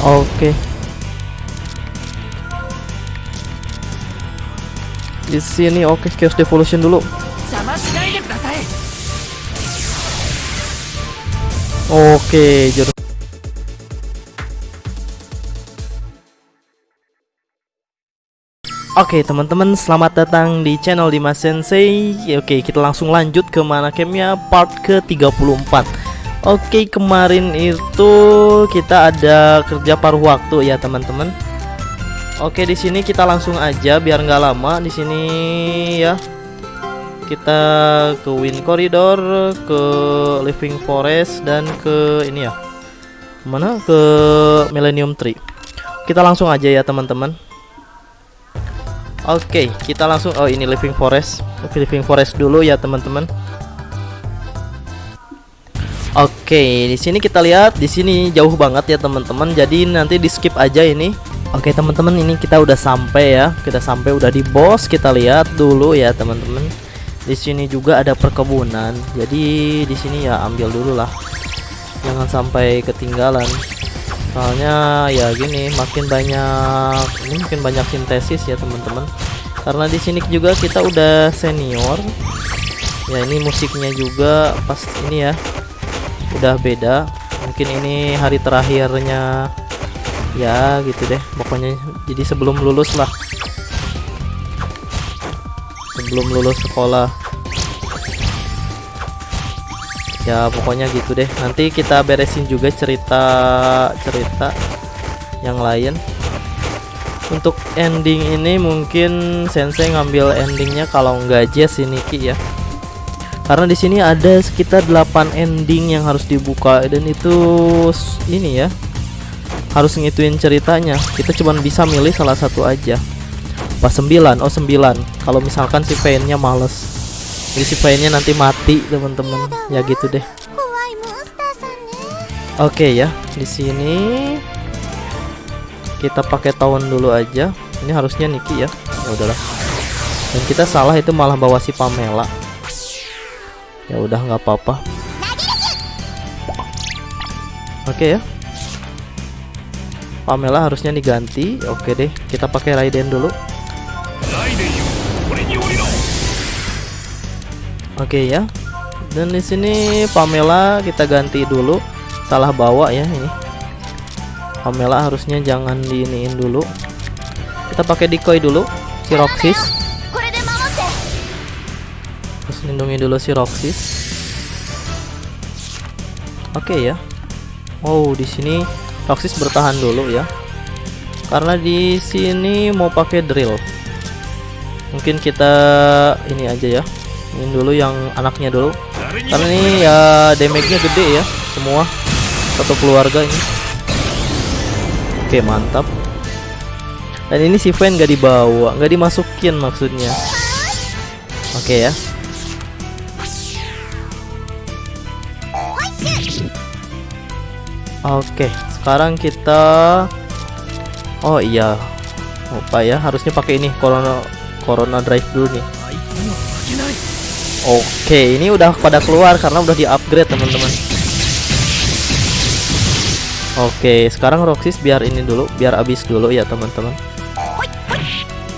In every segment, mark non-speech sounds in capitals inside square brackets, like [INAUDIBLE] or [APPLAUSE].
Oke. Di sini oke okay, Chaos Devolution dulu. Oke, okay. Oke okay, teman-teman selamat datang di channel Dimas Sensei Oke okay, kita langsung lanjut ke mana campnya part ke 34 Oke kemarin itu kita ada kerja paruh waktu ya teman-teman Oke di sini kita langsung aja biar nggak lama di sini ya kita ke Wind Corridor, ke Living Forest dan ke ini ya. Mana? Ke Millennium Tree. Kita langsung aja ya, teman-teman. Oke, kita langsung oh ini Living Forest. Living Forest dulu ya, teman-teman. Oke, di sini kita lihat di sini jauh banget ya, teman-teman. Jadi nanti di skip aja ini. Oke, teman-teman, ini kita udah sampai ya. Kita sampai udah di bos. Kita lihat dulu ya, teman-teman di sini juga ada perkebunan jadi di sini ya ambil dulu lah jangan sampai ketinggalan soalnya ya gini makin banyak ini makin banyak sintesis ya teman-teman karena di sini juga kita udah senior ya ini musiknya juga pas ini ya udah beda. Mungkin ini hari terakhirnya ya gitu deh. Pokoknya jadi sebelum lulus lah. Sebelum lulus sekolah. Ya pokoknya gitu deh. Nanti kita beresin juga cerita cerita yang lain. Untuk ending ini mungkin sensei ngambil endingnya kalau nggak Jess ini Ki ya karena di sini ada sekitar 8 ending yang harus dibuka dan itu ini ya harus ngituin ceritanya. Kita cuma bisa milih salah satu aja. Pas 9 oh 9 kalau misalkan si painnya males. Jadi si painnya nanti mati teman-teman. Ya gitu deh. Oke okay, ya di sini kita pakai tahun dulu aja. Ini harusnya Niki ya. Ya udahlah. Dan kita salah itu malah bawa si Pamela ya udah nggak apa-apa. Oke okay, ya. Pamela harusnya diganti. Oke okay deh kita pakai Raiden dulu. Oke okay, ya. Dan di sini Pamela kita ganti dulu. Salah bawa ya ini. Pamela harusnya jangan diiniin dulu. Kita pakai decoy dulu Siroxis lindungi dulu si Roxis. Oke okay, ya. Wow, di sini Roxis bertahan dulu ya. Karena di sini mau pakai drill. Mungkin kita ini aja ya. Ini dulu yang anaknya dulu. Karena ini ya damage-nya gede ya semua satu keluarga ini. Oke, okay, mantap. Dan ini si Fan gak dibawa, gak dimasukin maksudnya. Oke okay, ya. Oke, sekarang kita Oh iya. Lupa ya, harusnya pakai ini Corona Corona Drive dulu nih. Oke, ini udah pada keluar karena udah di-upgrade, teman-teman. Oke, sekarang Roxis biar ini dulu, biar habis dulu ya, teman-teman.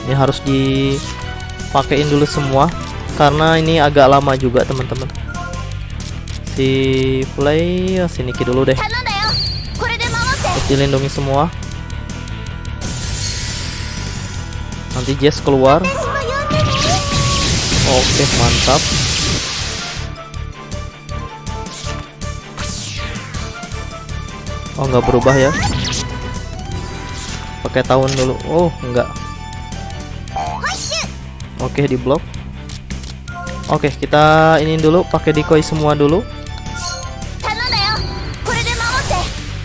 Ini harus dipakein dulu semua karena ini agak lama juga, teman-teman si play sini si dulu deh. Hello. Terus dilindungi semua. Nanti Jess keluar. Oke, mantap. Oh, nggak berubah ya. Pakai tahun dulu. Oh, nggak. Oke, di blok. Oke, kita ini dulu pakai decoy semua dulu.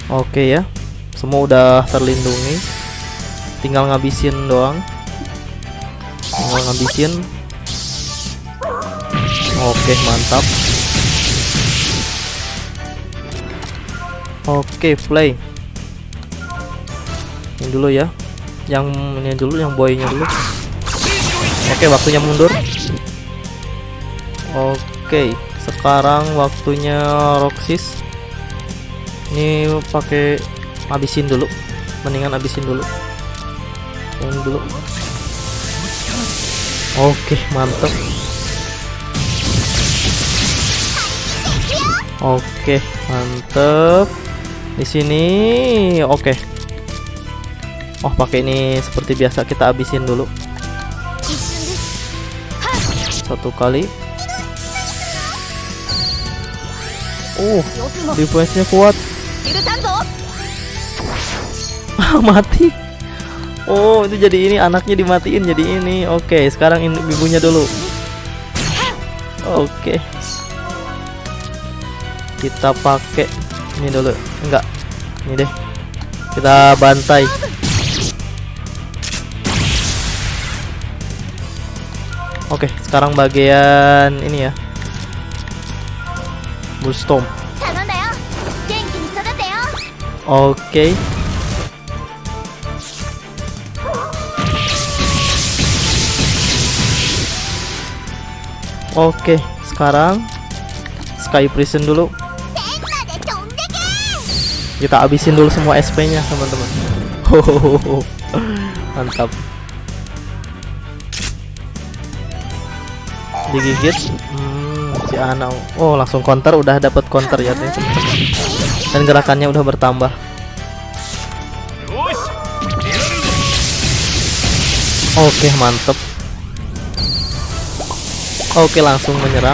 Oke ya. Semua udah terlindungi. Tinggal ngabisin doang. Tinggal ngabisin. Oke, mantap. Oke, play. Ini dulu ya. Yang ini dulu, yang boynya dulu. Oke, waktunya mundur. Oke, sekarang waktunya Roxys. Ini pakai habisin dulu. Mendingan habisin dulu. Yang dulu. Oke mantep. Oke mantep. Di sini oke. Oh pakai ini seperti biasa kita habisin dulu. Satu kali. Oh, uh defense nya kuat. [LAUGHS] mati. Oh itu jadi ini anaknya dimatiin jadi ini. Oke sekarang ini ibunya dulu. Oke. Kita pakai ini dulu. Enggak. Ini deh. Kita bantai. Oke sekarang bagian ini ya. Bullstorm. 頼ん Oke, sekarang Sky Prison dulu. Kita habisin dulu semua SP-nya, teman-teman. [LAUGHS] Mantap. Digigit. Hmm, si anak. Oh, langsung counter udah dapat counter ya, teman-teman. Dan gerakannya udah bertambah. Oke, mantap. Oke langsung menyerang.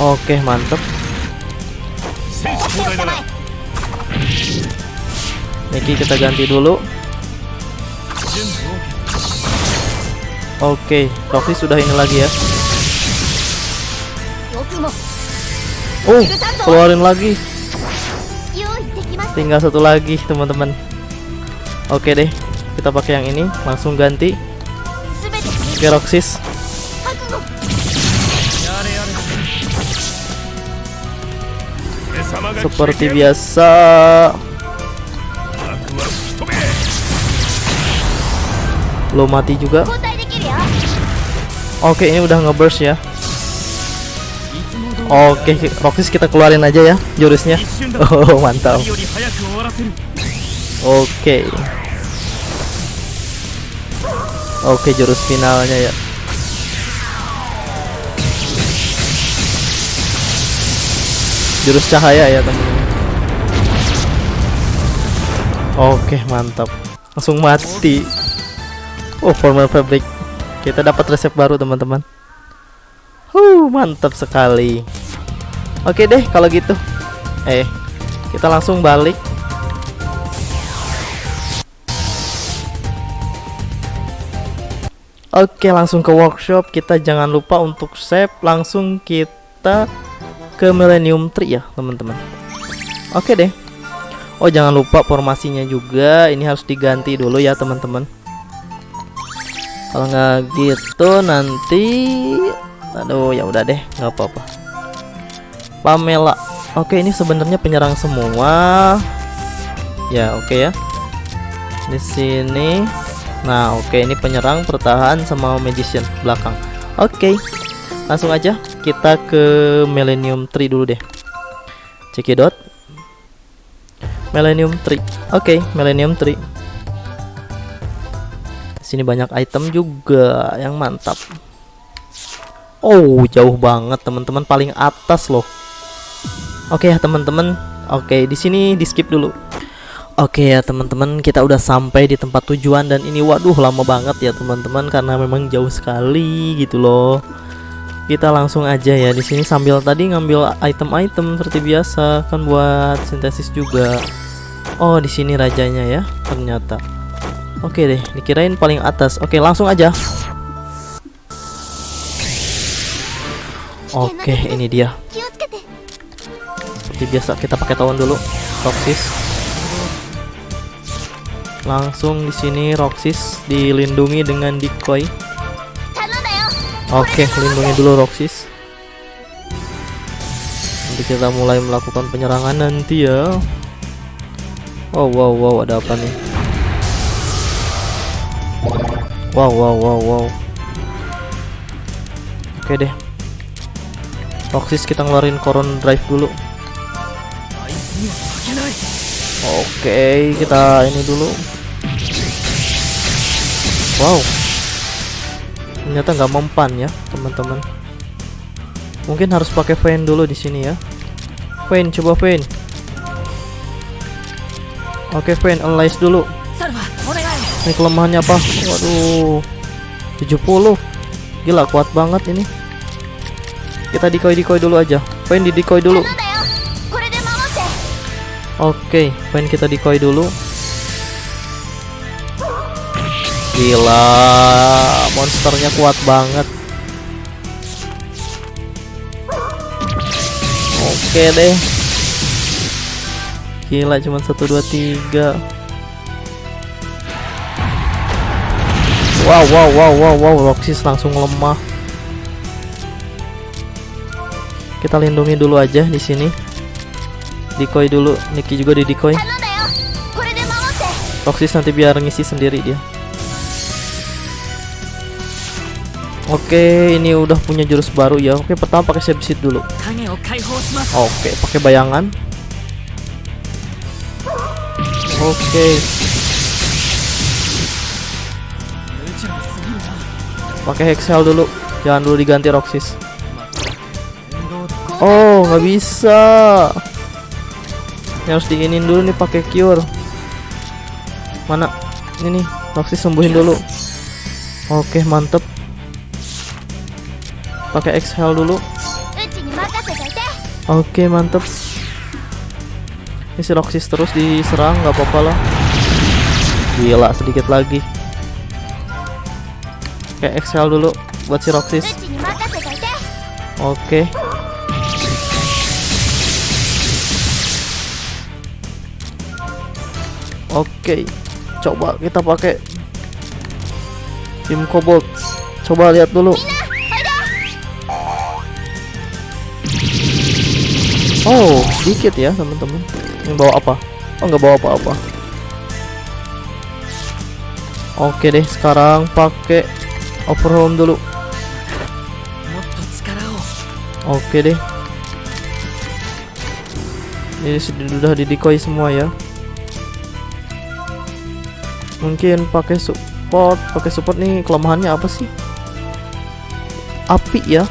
Oke mantep. Niki kita ganti dulu. Oke Toki sudah ini lagi ya. Oh keluarin lagi. Tinggal satu lagi teman-teman. Oke deh, kita pakai yang ini, langsung ganti. Keroxis. Seperti biasa. Lo mati juga. Oke, ini udah ngeburst ya. Oke, Roxis kita keluarin aja ya jurusnya. [LAUGHS] Oh, mantap. Oke. Okay. Oke, okay, jurus finalnya ya. Jurus cahaya ya, teman. Oke, okay, mantap. Langsung mati. Oh, formal fabric. Kita dapat resep baru, teman-teman. Huh, mantap sekali. Oke deh kalau gitu. Eh, kita langsung balik Oke langsung ke workshop. Kita jangan lupa untuk save. Langsung kita ke Millennium Tree ya teman-teman. Oke deh. Oh jangan lupa formasinya juga. Ini harus diganti dulu ya teman-teman. Kalau nggak gitu nanti Aduh ya udah deh. Nggak apa-apa. Pamela. Oke ini sebenarnya penyerang semua. Ya oke ya. Di sini Nah, oke ini penyerang, pertahan sama magician belakang. Oke. Langsung aja kita ke Millennium Tree dulu deh. Cekidot. Millennium Tree. Oke, Millennium Tree. Sini banyak item juga yang mantap. Oh, jauh banget teman-teman paling atas loh. Oke ya teman-teman. Oke, di sini di skip dulu. Oke ya teman-teman kita udah sampai di tempat tujuan dan ini waduh lama banget ya teman-teman karena memang jauh sekali gitu loh. Kita langsung aja ya di sini sambil tadi ngambil item-item seperti biasa kan buat sintesis juga. Oh di sini rajanya ya ternyata. Oke deh dikirain paling atas. Oke langsung aja. Oke ini dia. Seperti biasa kita pakai tawon dulu. Toksis. Langsung di sini Roxis dilindungi dengan decoy. Oke, okay, lindungi dulu Roxis. Nanti kita mulai melakukan penyerangan nanti ya. Wow, wow, wow, ada apa nih? Wow, wow, wow, wow. Oke okay deh. Roxis kita ngeluarin Coron Drive dulu. Oke, okay, kita ini dulu. Wow. Ternyata nggak mempan ya teman-teman. Mungkin harus pakai fan dulu di sini ya. Fan coba fan Oke fan analyze dulu. Ini kelemahannya apa? Waduh. 70 Gila kuat banget ini. Kita decoy-decoy dulu aja. Fan decoy dulu. Oke, fan kita decoy dulu. Gila, monsternya kuat banget. Oke deh. Gila cuma 1 2 3. Wow wow wow wow wow Roxis langsung lemah. Kita lindungi dulu aja di sini. Decoy dulu, Niki juga di decoy. Roxis nanti biar ngisi sendiri dia. Oke, ini udah punya jurus baru ya. Oke, pertama pakai sebisit dulu. Oke, pakai bayangan. Oke. Pakai hexel dulu. Jangan dulu diganti Roxis. Oh, nggak bisa. Ini harus diinin dulu nih pakai cure. Mana? Ini nih, Roxis sembuhin dulu. Oke, mantep pakai exhale dulu oke okay, mantep ini si Roxis terus diserang nggak apa-apa lah gila sedikit lagi kayak exhale dulu buat si Roxis oke okay. Oke, okay, coba kita pakai tim kobold. Coba lihat dulu. Oh, sedikit ya teman-teman. Ini bawa apa? Oh, nggak bawa apa-apa. Oke deh, sekarang pakai overhaul dulu. Oke deh. Ini sudah didikoi semua ya. Mungkin pakai support, pakai support nih kelemahannya apa sih? Api ya.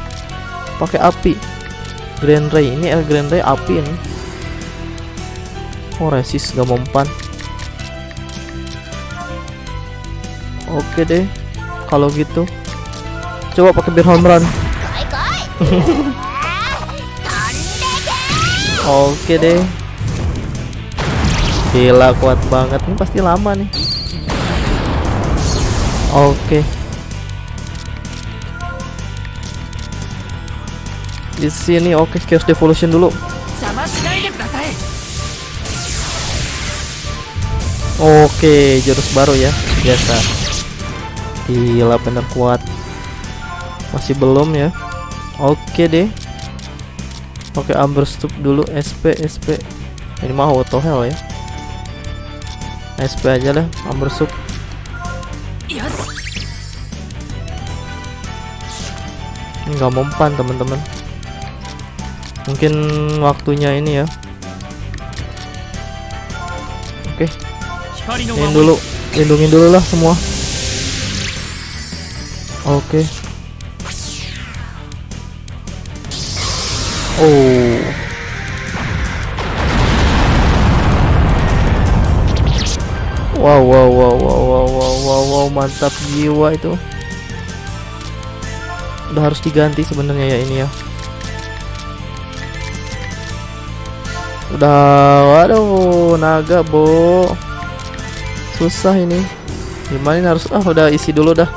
Pakai api. Grand Ray. Ini El Grand Ray api ini. Oh resist gak mempan oke deh kalau gitu. Coba pakai bir home run. [LAUGHS] Oke deh. Gila kuat banget. Ini pasti lama nih. Oke. okay. di sini. Oke okay, chaos devolution dulu. Oke jurus baru ya. Biasa. Gila bener kuat. Masih belum ya. Oke deh. Oke okay, amberstup dulu. Sp sp ini mah auto hell ya. Sp aja lah amber stup nggak mempan teman-teman mungkin waktunya ini ya. Oke. Ini dulu. Lindungin dulu lah semua. Oke. Oh. Wow wow wow wow wow wow wow, wow mantap jiwa itu. Udah harus diganti sebenarnya ya ini ya. Udah, waduh, naga, Bo. Susah ini. Gimana ini harus ah udah isi dulu dah.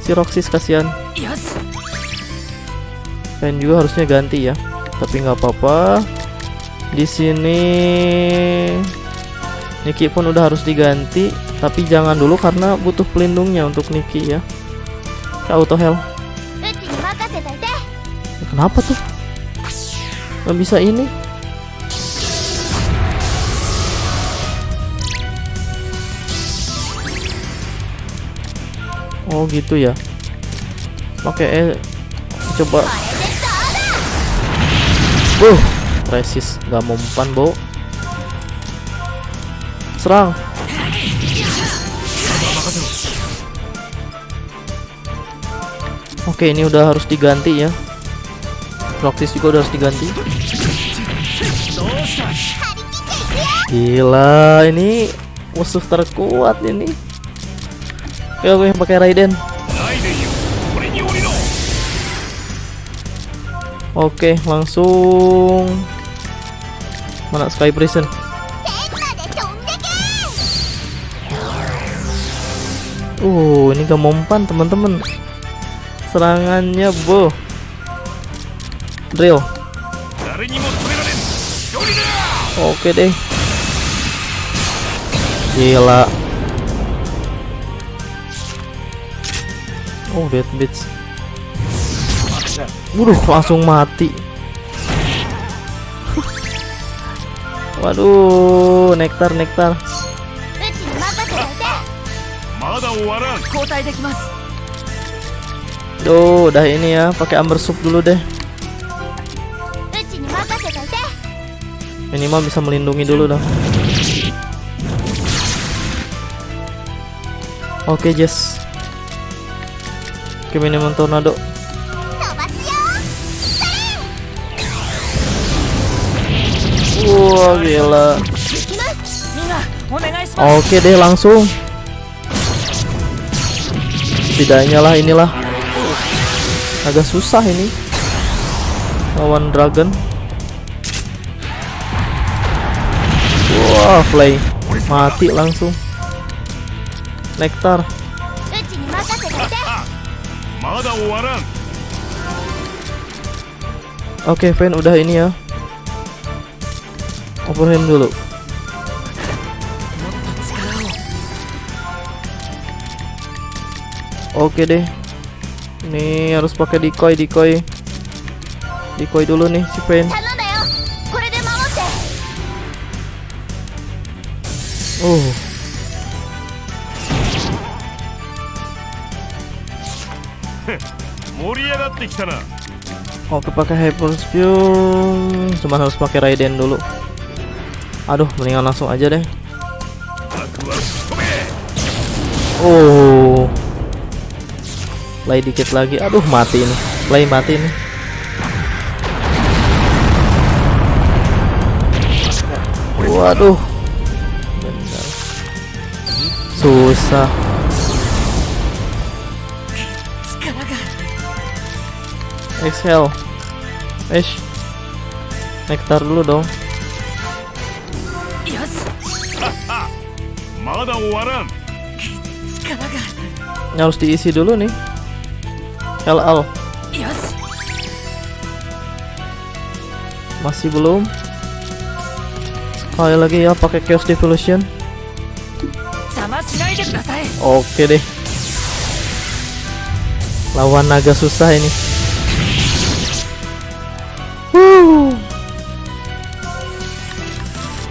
Si Roxis kasihan. dan juga harusnya ganti ya. Tapi nggak apa-apa. Di sini Niki pun udah harus diganti, tapi jangan dulu karena butuh pelindungnya untuk Niki ya. Kita auto heal. Kenapa tuh? Nggak bisa ini. oh gitu ya. Pakai eh coba. Wuh, resist nggak mau umpan bo. Serang. Oke ini udah harus diganti ya. Praktis juga udah harus diganti. Gila ini musuh terkuat ini. Yo gue pakai Raiden. Oke, langsung mana Sky Prison. Uh, ini gak mempan teman-teman. Serangannya, Bo. Drill. Oke deh. Gila. Oh dead bitch. Waduh langsung mati. Waduh nektar nektar. Duh udah ini ya pakai amber sup dulu deh. Minimal bisa melindungi dulu dah. Oke okay, Jess ke minimum tornado. Wah wow, gila. Oke deh langsung. Setidaknya lah inilah. Agak susah ini. Lawan dragon. Wah wow, fly. Mati langsung. Nektar. Oke, okay, fan udah ini ya. Overhand dulu. Oke okay deh. Ini harus pakai decoy, decoy. Decoy dulu nih si fan. Uh. ってきたな Oke pakai Hyper Spear. Cuman harus pakai Raiden dulu. Aduh, mendingan langsung aja deh. 悪は仕留め Oh. Play dikit lagi. Aduh, mati ini. Play mati ini. Waduh. Benar. Susah. Exhale. Ish. Nektar dulu dong. Ini harus diisi dulu nih. LL. Masih belum. Sekali lagi ya pakai Chaos Devolution. Oke deh. Lawan naga susah ini.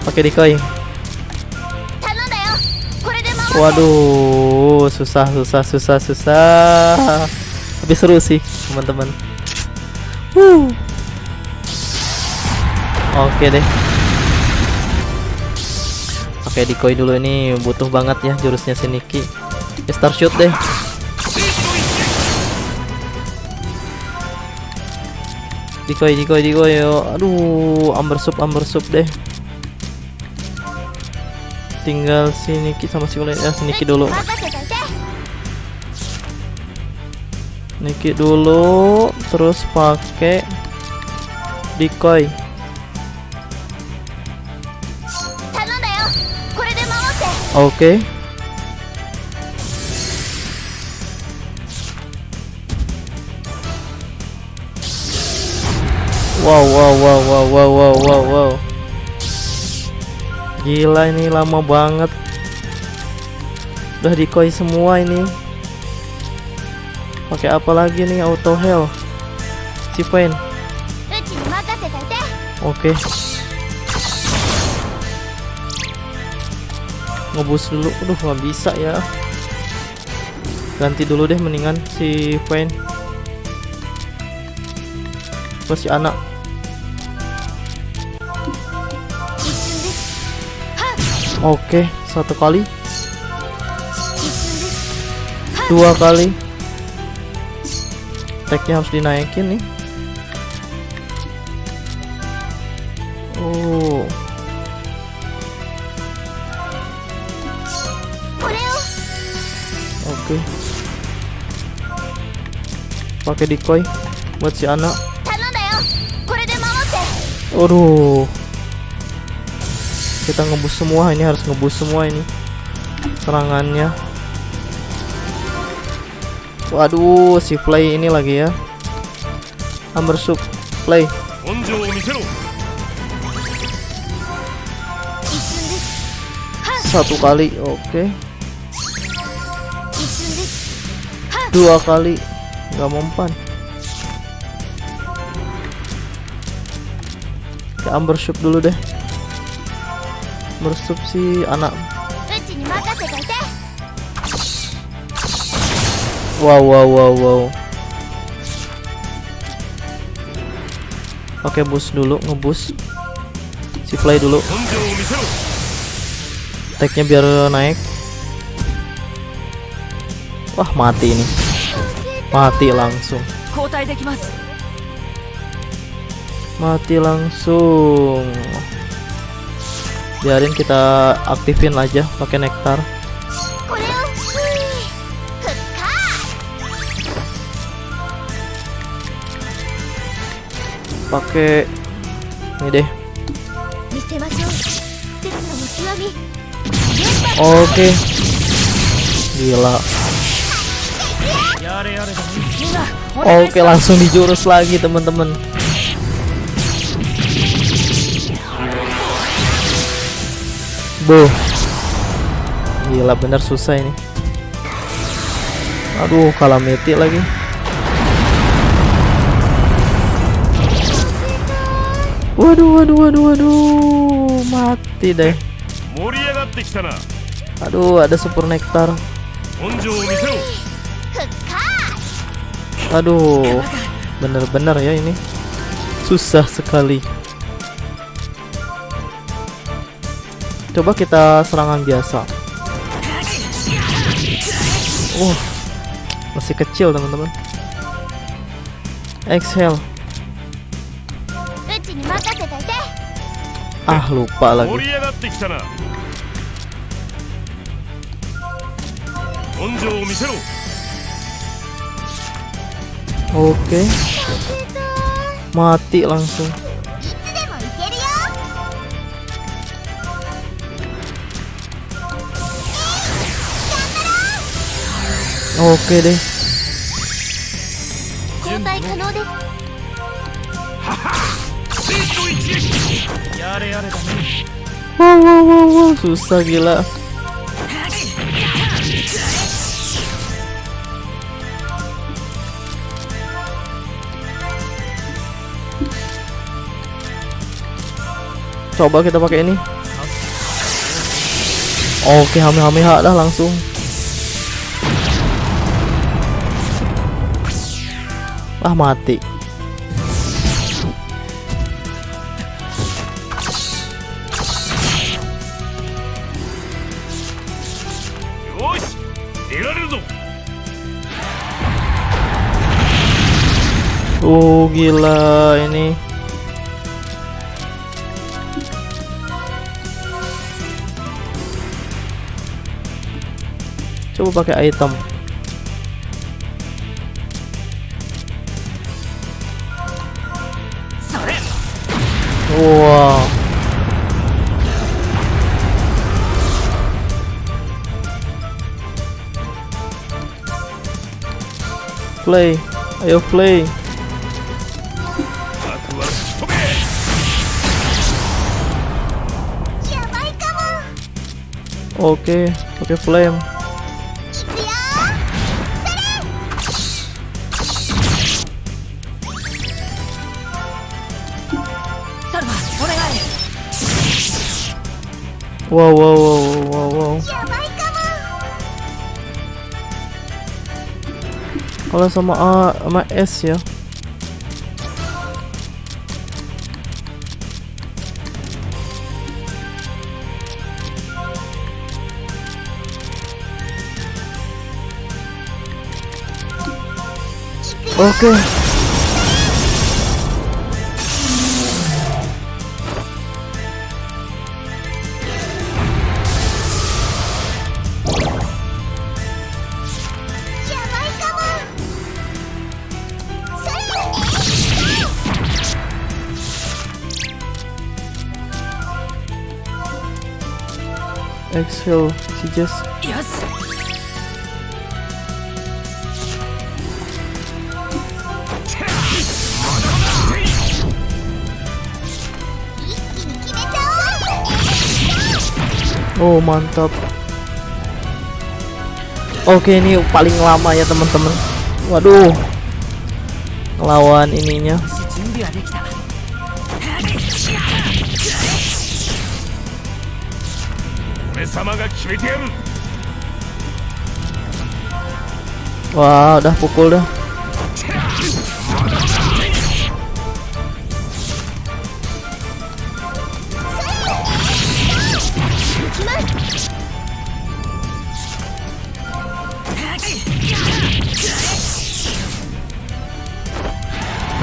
pakai decoy waduh susah susah susah susah. Tapi seru sih teman-teman. Oke okay deh. Pakai decoy dulu ini butuh banget ya jurusnya Seniki ya, star shoot deh. Decoy decoy decoy yo. Aduh amber sup amber sup deh tinggal si Niki sama si Ulin ya, si Niki dulu. Niki dulu, terus pakai decoy. Oke. Okay. Wow wow wow wow wow wow wow wow. Gila ini lama banget. Udah decoy semua ini. Pakai apa lagi nih auto hell Cipain Oke. Okay. Ngebus dulu. Aduh nggak bisa ya. Ganti dulu deh mendingan si Pain. Masih anak? Oke, satu kali. Dua kali. Teknya harus dinaikin nih. Oh. Oke. Pakai decoy buat si anak. Aduh kita ngebus semua ini harus ngebus semua ini. Serangannya. Waduh si play ini lagi ya. Hammershook play satu kali oke. Okay. dua kali nggak mempan. Ke Amber dulu deh meresup si anak. Wow wow wow wow. Oke bus dulu ngebus si play dulu. Tagnya biar naik. Wah mati ini. Mati langsung. Mati langsung biarin kita aktifin aja pakai nektar. Pakai ini deh. Oke. Okay. gila. Oke okay, langsung dijurus lagi temen-temen Boh. Gila bener susah ini. Aduh, kalah meti lagi. Waduh, waduh, waduh, waduh. Mati deh. Aduh, ada super nektar. Aduh, bener-bener ya ini. Susah sekali. coba kita serangan biasa. Uh masih kecil teman-teman. Exhale. Ah lupa lagi. Oke. Okay. Mati langsung. oke deh. Wow wow wow wow. Susah gila. Coba kita pakai ini. Oke hame hame ha dah langsung. Wah mati. Oh gila ini. Coba pakai item. Play. Eu play. Ok, ok flame. Wow, wow, wow, wow, wow. Kalau sama A, sama S ya. Oke. Okay. Exhale, she just よし Oh mantap. Oke ini paling lama ya teman-teman. Waduh. Ngelawan ininya. 様が決めてやる Wah udah pukul dah.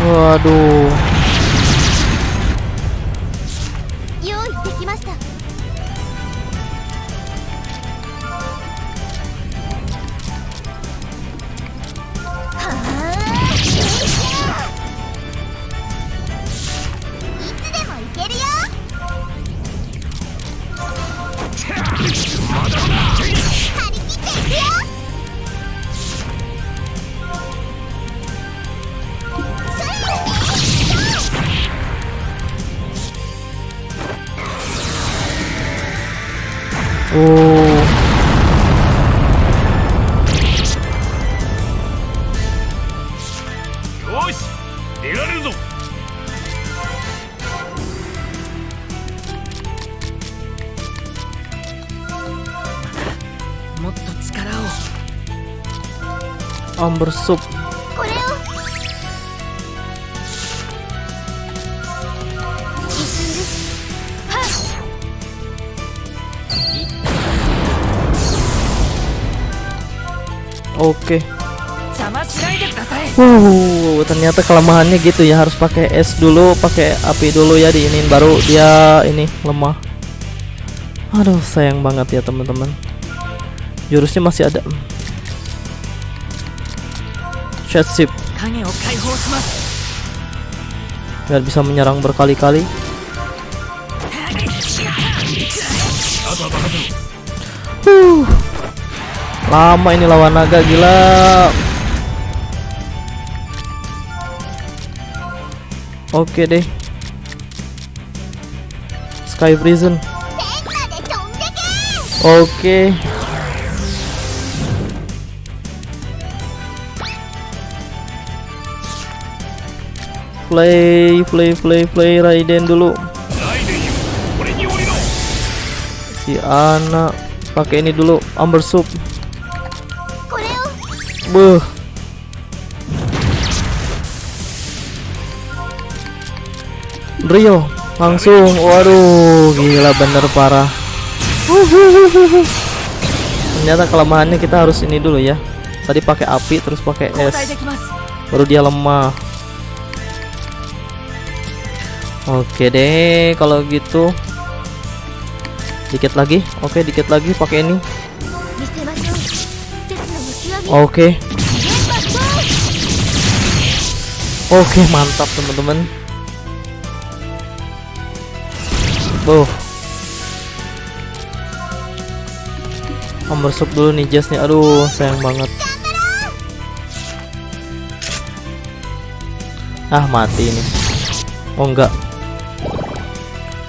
Waduh. おおよし出られるぞ。もっと力を。アンブルソップ Oke. Okay. Uh, ternyata kelemahannya gitu ya harus pakai es dulu, pakai api dulu ya di ini baru dia ini lemah. Aduh, sayang banget ya teman-teman. Jurusnya masih ada. Shadship. Biar bisa menyerang berkali-kali. Uh. Lama ini lawan naga gila. Oke deh. Sky Prison. Oke. Play, play, play, play Raiden dulu. Si anak pakai ini dulu, Amber Soup. Beuh. Rio langsung. Waduh, gila bener parah. Ternyata kelemahannya kita harus ini dulu ya. Tadi pakai api terus pakai es. Baru dia lemah. Oke deh, kalau gitu dikit lagi. Oke, dikit lagi pakai ini. Oke. Okay. Oke, okay, mantap teman-teman. Tuh. Ambersuk dulu nih Jazz nih. Aduh, sayang banget. Ah, mati ini. Oh, enggak.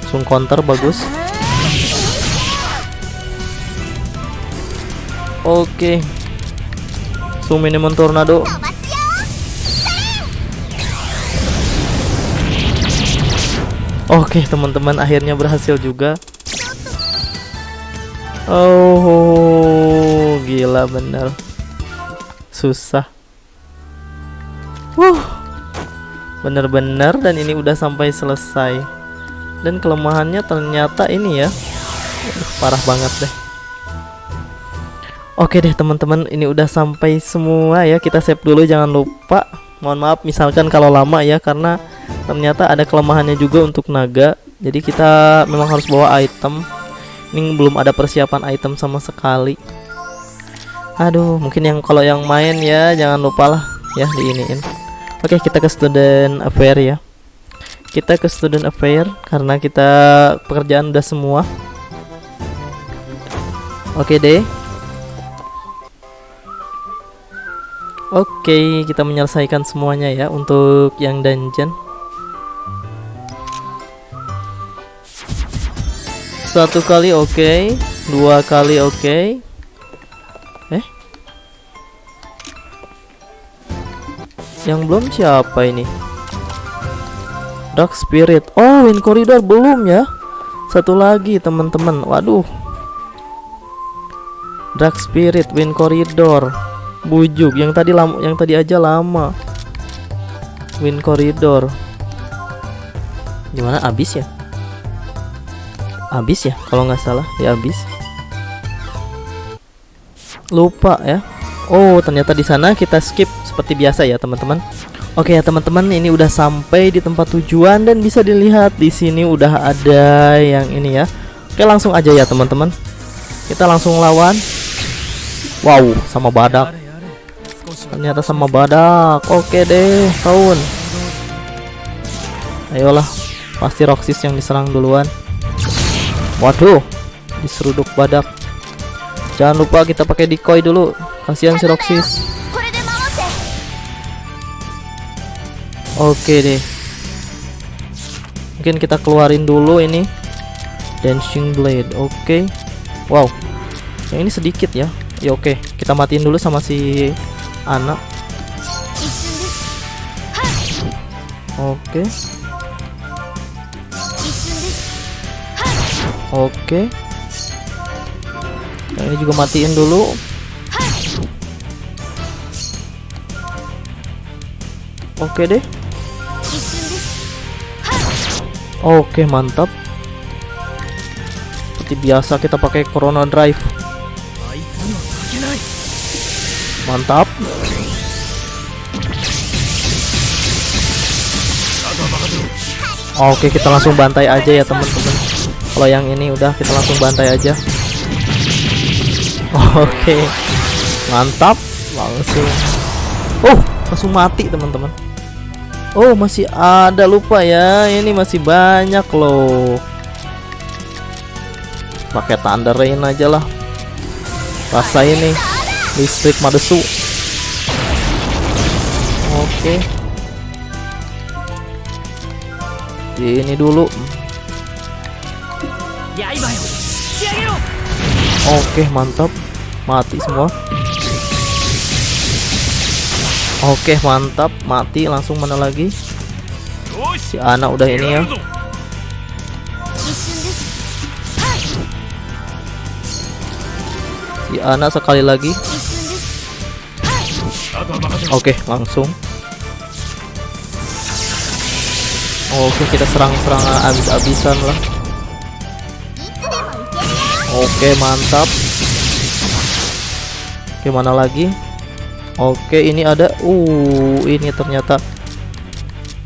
sung counter bagus. Oke. Okay langsung minimum tornado. Oke teman-teman akhirnya berhasil juga. Oh gila bener. Susah. Wuh. Bener-bener dan ini udah sampai selesai. Dan kelemahannya ternyata ini ya. Parah banget deh. Oke deh teman-teman, ini udah sampai semua ya. Kita save dulu jangan lupa. Mohon maaf misalkan kalau lama ya karena ternyata ada kelemahannya juga untuk naga. Jadi kita memang harus bawa item. Ini belum ada persiapan item sama sekali. Aduh, mungkin yang kalau yang main ya jangan lupa lah ya diiniin. Oke, kita ke student affair ya. Kita ke student affair karena kita pekerjaan udah semua. Oke deh. Oke, kita menyelesaikan semuanya ya untuk yang dungeon. Satu kali oke, dua kali oke. Eh? Yang belum siapa ini? Dark Spirit. Oh, Wind Corridor belum ya? Satu lagi, teman-teman. Waduh. Dark Spirit, Wind Corridor. Bujuk yang tadi lama yang tadi aja lama. Wind Corridor. Gimana abis ya? Abis ya kalau nggak salah ya abis. Lupa ya. Oh, ternyata di sana kita skip seperti biasa ya, teman-teman. Oke ya, teman-teman, ini udah sampai di tempat tujuan dan bisa dilihat di sini udah ada yang ini ya. Oke, langsung aja ya, teman-teman. Kita langsung lawan. Wow, sama badak ternyata sama badak. Oke deh tahun ayolah pasti Roxis yang diserang duluan. Waduh diseruduk badak. Jangan lupa kita pakai decoy dulu. Kasihan si Roxis. Oke deh. Mungkin kita keluarin dulu ini. Dancing blade oke. Wow. Yang ini sedikit ya. Ya oke. Kita matiin dulu sama si anak. Oke. Oke. Nah, ini juga matiin dulu. Oke deh. Oke mantap. Seperti biasa kita pakai corona drive. Mantap. Oke, kita langsung bantai aja ya, teman-teman. Kalau yang ini udah kita langsung bantai aja. Oke. Mantap. Langsung. Oh, langsung mati, teman-teman. Oh, masih ada lupa ya. Ini masih banyak loh. Pakai Thunder Rain aja lah. Rasa ini listrik madesu. Oke. Ini dulu. Oke mantap. Mati semua. Oke mantap. Mati langsung mana lagi? Si anak udah ini ya. Si anak sekali lagi. Oke, okay, langsung. Oke, okay, kita serang-serang abis-abisan lah. Oke, okay, mantap. Oke, lagi? Oke, ini ada. Uh, ini ternyata.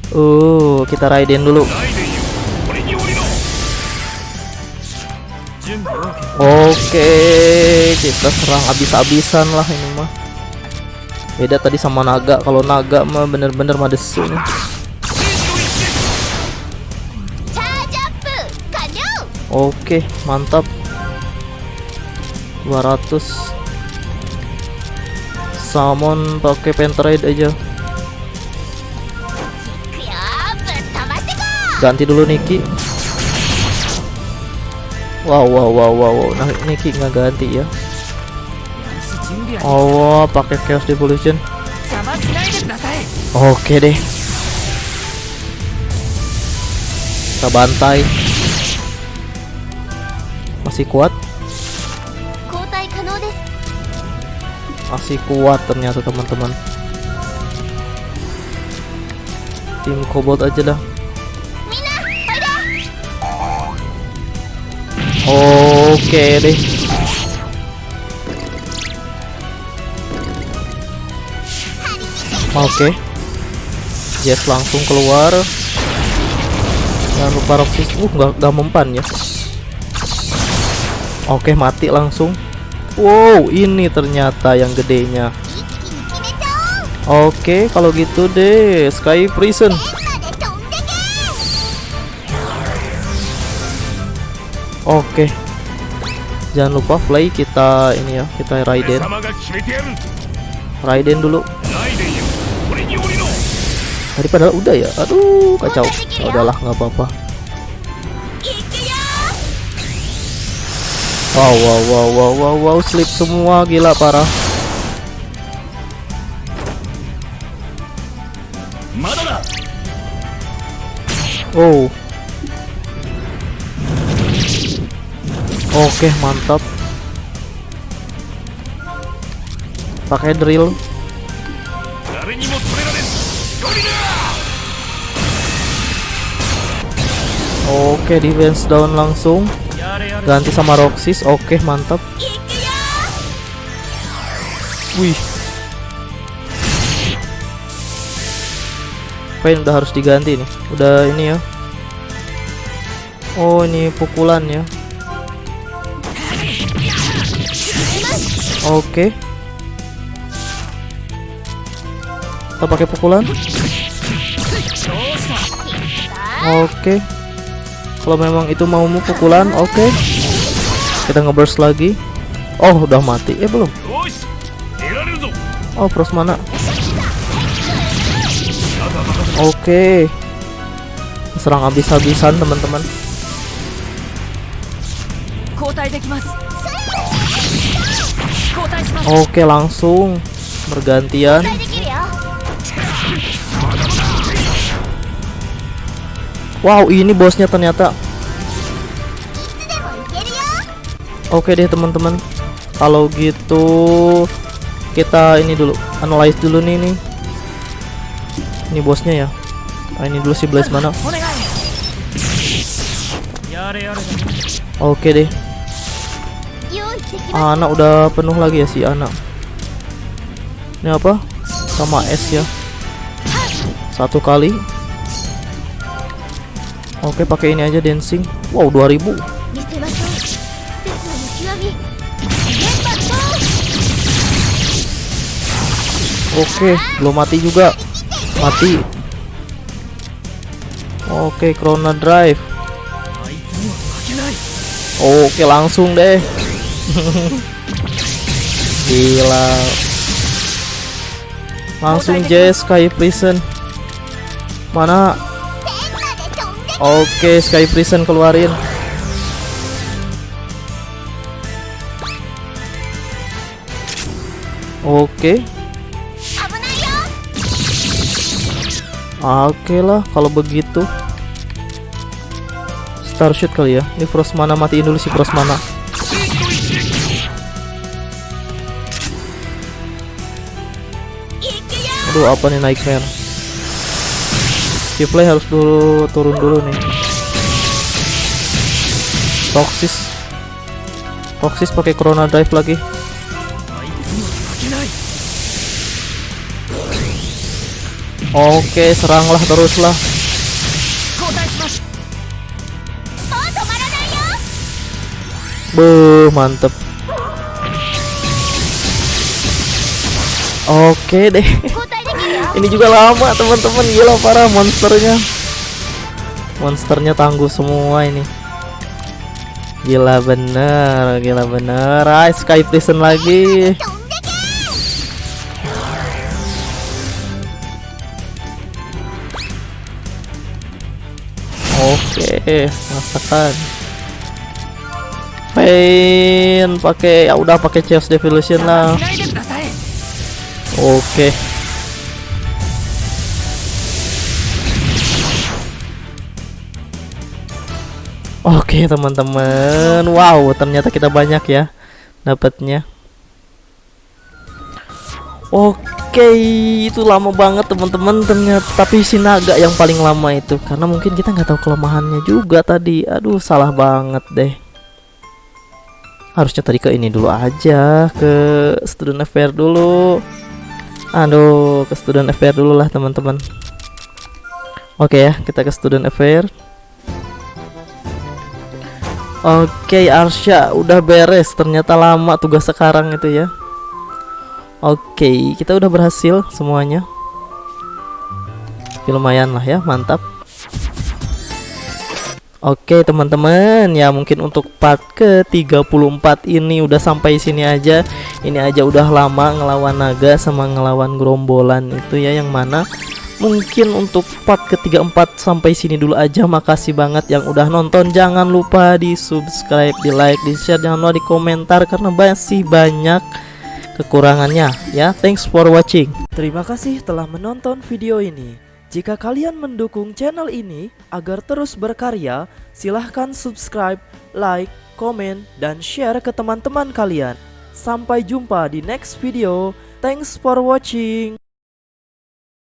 Uh, kita Raiden dulu. Oke, kita serang abis-abisan lah ini mah beda tadi sama naga kalau naga mah bener-bener madesu Oke, okay, mantap. 200 Salmon pakai pentraid aja. Ganti dulu Niki. Wow, wow, wow, wow, wow. Nah, Niki nggak ganti ya. Oh, pakai Chaos Devolution. Oke deh. Kita bantai. Masih kuat? Masih kuat ternyata teman-teman. Tim kobot aja dah. Oke deh. Oke. Okay. Jet langsung keluar. Dan Roxy. Uh gak, gak mempan ya. Oke okay, mati langsung. Wow ini ternyata yang gedenya. Oke okay, kalau gitu deh Sky Prison. Oke. Okay. Jangan lupa play kita ini ya Kita Raiden. Raiden dulu. Tadi padahal udah ya. Aduh, kacau. Oh, udahlah, nggak apa-apa. Gitu ya. Wow, wow, wow, wow, wow, wow, slip semua, gila parah. Oh. Oke, okay, mantap. Pakai drill. Oke, defense down langsung. Ganti sama Roxis. Oke, mantap. Wih. Pain udah harus diganti nih. Udah ini ya. Oh, ini pukulan ya. Oke. Okay. Kita pakai pukulan. Oke. Okay kalau memang itu maumu pukulan oke. Okay. kita ngeburst lagi. Oh udah mati. Eh, belum. Oh pros mana? Oke. Okay. serang habis-habisan teman-teman. Oke okay, langsung. Bergantian. Wow ini bosnya ternyata. Oke deh teman-teman. Kalau gitu Kita ini dulu Analyze dulu nih ini. Ini bosnya ya. Nah, Ini dulu si Blaze mana? Oke deh. Anak udah penuh lagi ya si anak Ini apa? Sama S ya. Satu kali. Oke, pakai ini aja dancing. Wow, 2000. Oke, belum mati juga. Mati. Oke, Corona Drive. Oke, langsung deh. [LAUGHS] Gila. Langsung Jess Sky prison. Mana Oke, Sky Prison keluarin. Oke. Oke lah, kalau begitu. Starshoot kali ya. Ini Frost mana matiin dulu si Frost mana. Aduh, apa nih naik nightmare? si play harus dulu turun dulu nih Toxis, Toxis pakai corona Drive lagi Oke, seranglah teruslah. Buh, mantep. Oke deh. [LAUGHS] ini juga lama teman-teman. Iya gila parah monsternya. Monsternya tangguh semua ini. Gila bener gila bener. Ah sky prison lagi. Oke masakan. Pain pakai ya udah pakai chaos devolution lah. Oke. okay. Oke. Teman-teman, wow ternyata kita banyak ya dapatnya. Oke, itu lama banget teman-teman ternyata. Tapi si naga yang paling lama itu karena mungkin kita nggak tahu kelemahannya juga tadi. Aduh, salah banget deh. Harusnya tadi ke ini dulu aja, ke student affair dulu. Aduh, ke student affair dulu lah teman-teman. Oke ya, kita ke student affair. Oke, Arsya udah beres. Ternyata lama tugas sekarang itu ya. Oke, kita udah berhasil semuanya. Ya, lumayan lah ya, mantap. Oke teman-teman ya mungkin untuk part ke 34 ini udah sampai sini aja Ini aja udah lama ngelawan naga sama ngelawan gerombolan itu ya yang mana Mungkin untuk part ke 34 sampai sini dulu aja Makasih banget yang udah nonton Jangan lupa di subscribe, di like, di share Jangan lupa di komentar karena masih banyak kekurangannya ya Thanks for watching Terima kasih telah menonton video ini jika kalian mendukung channel ini agar terus berkarya, silahkan subscribe, like, komen, dan share ke teman-teman kalian. Sampai jumpa di next video. Thanks for watching.